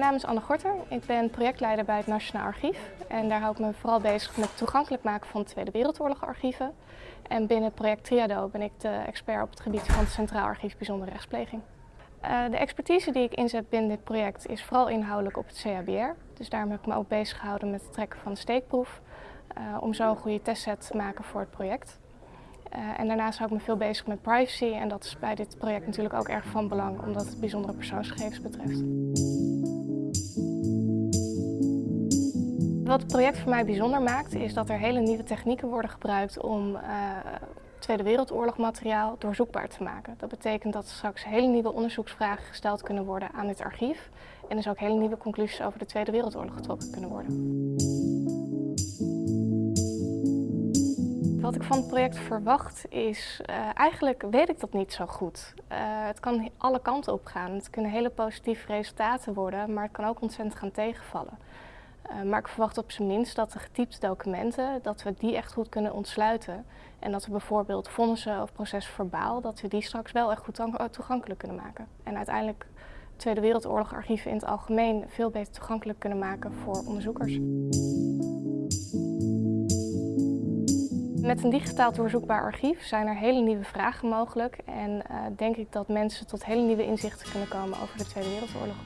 mijn naam is Anne Gorter. Ik ben projectleider bij het Nationaal Archief. En daar hou ik me vooral bezig met het toegankelijk maken van Tweede Wereldoorlog archieven. En binnen het project Triado ben ik de expert op het gebied van het Centraal Archief Bijzondere Rechtspleging. Uh, de expertise die ik inzet binnen dit project is vooral inhoudelijk op het CHBR. Dus daarom heb ik me ook bezig gehouden met het trekken van de steekproef. Uh, om zo een goede testset te maken voor het project. Uh, en daarnaast hou ik me veel bezig met privacy en dat is bij dit project natuurlijk ook erg van belang omdat het bijzondere persoonsgegevens betreft. Wat het project voor mij bijzonder maakt is dat er hele nieuwe technieken worden gebruikt om uh, Tweede Wereldoorlog materiaal doorzoekbaar te maken. Dat betekent dat straks hele nieuwe onderzoeksvragen gesteld kunnen worden aan dit archief en dus ook hele nieuwe conclusies over de Tweede Wereldoorlog getrokken kunnen worden. Wat ik van het project verwacht is, uh, eigenlijk weet ik dat niet zo goed. Uh, het kan alle kanten op gaan. Het kunnen hele positieve resultaten worden, maar het kan ook ontzettend gaan tegenvallen. Uh, maar ik verwacht op zijn minst dat de getypte documenten, dat we die echt goed kunnen ontsluiten. En dat we bijvoorbeeld vonnissen of processen verbaal, dat we die straks wel echt goed toegankelijk kunnen maken. En uiteindelijk Tweede Wereldoorlog archieven in het algemeen veel beter toegankelijk kunnen maken voor onderzoekers. Met een digitaal doorzoekbaar archief zijn er hele nieuwe vragen mogelijk en uh, denk ik dat mensen tot hele nieuwe inzichten kunnen komen over de Tweede Wereldoorlog.